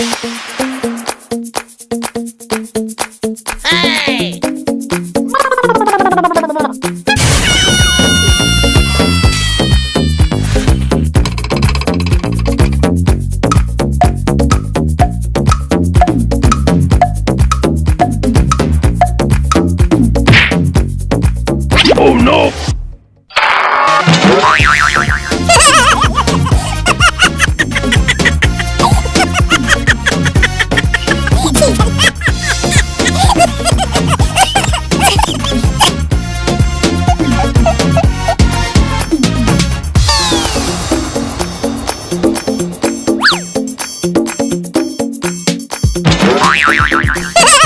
ding ding no! Yeah!